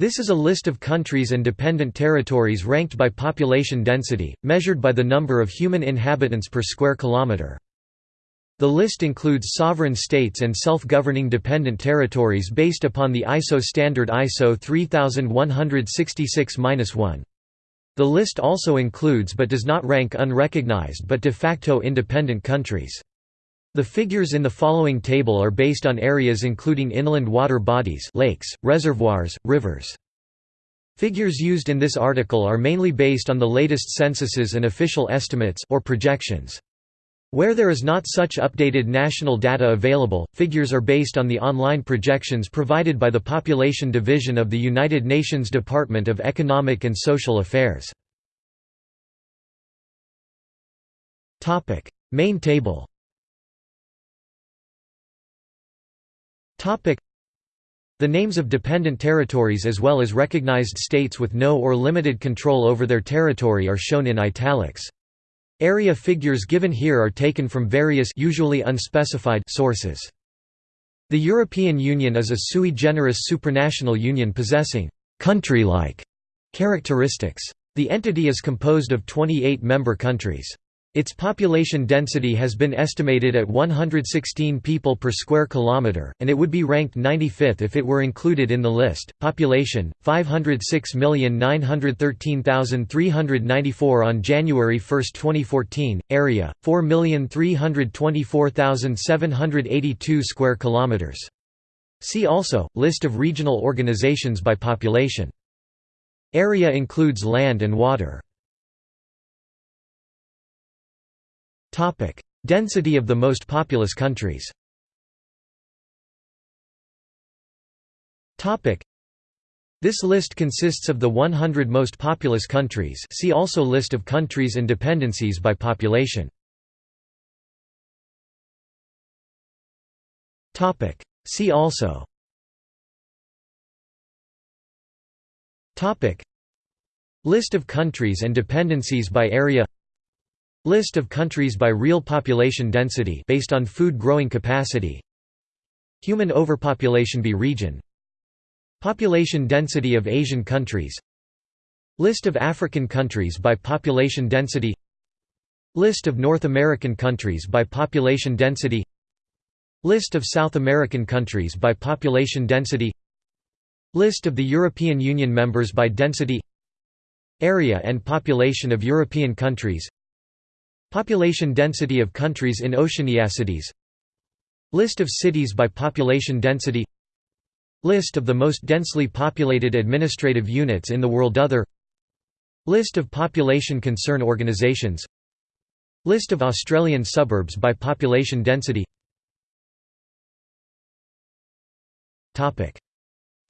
This is a list of countries and dependent territories ranked by population density, measured by the number of human inhabitants per square kilometre. The list includes sovereign states and self-governing dependent territories based upon the ISO standard ISO 3166-1. The list also includes but does not rank unrecognized but de facto independent countries. The figures in the following table are based on areas including inland water bodies lakes, reservoirs, rivers. Figures used in this article are mainly based on the latest censuses and official estimates or projections. Where there is not such updated national data available, figures are based on the online projections provided by the Population Division of the United Nations Department of Economic and Social Affairs. Main table The names of dependent territories as well as recognized states with no or limited control over their territory are shown in italics. Area figures given here are taken from various usually unspecified sources. The European Union is a sui generis supranational union possessing «country-like» characteristics. The entity is composed of 28 member countries. Its population density has been estimated at 116 people per square kilometer, and it would be ranked 95th if it were included in the list. Population 506,913,394 on January 1, 2014. Area 4,324,782 square kilometers. See also List of regional organizations by population. Area includes land and water. Topic: Density of the most populous countries. Topic: This list consists of the 100 most populous countries. See also list of countries and dependencies by population. Topic: See also. Topic: List of countries and dependencies by area List of countries by real population density based on food growing capacity. Human overpopulation by region. Population density of Asian countries. List of African countries by population density. List of North American countries by population density. List of South American countries by population density. List of the European Union members by density. Area and population of European countries Population density of countries in Oceaniacides List of cities by population density. List of the most densely populated administrative units in the world Other. List of population concern organisations List of Australian suburbs by population density.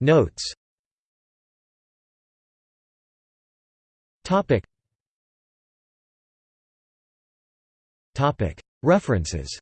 Notes References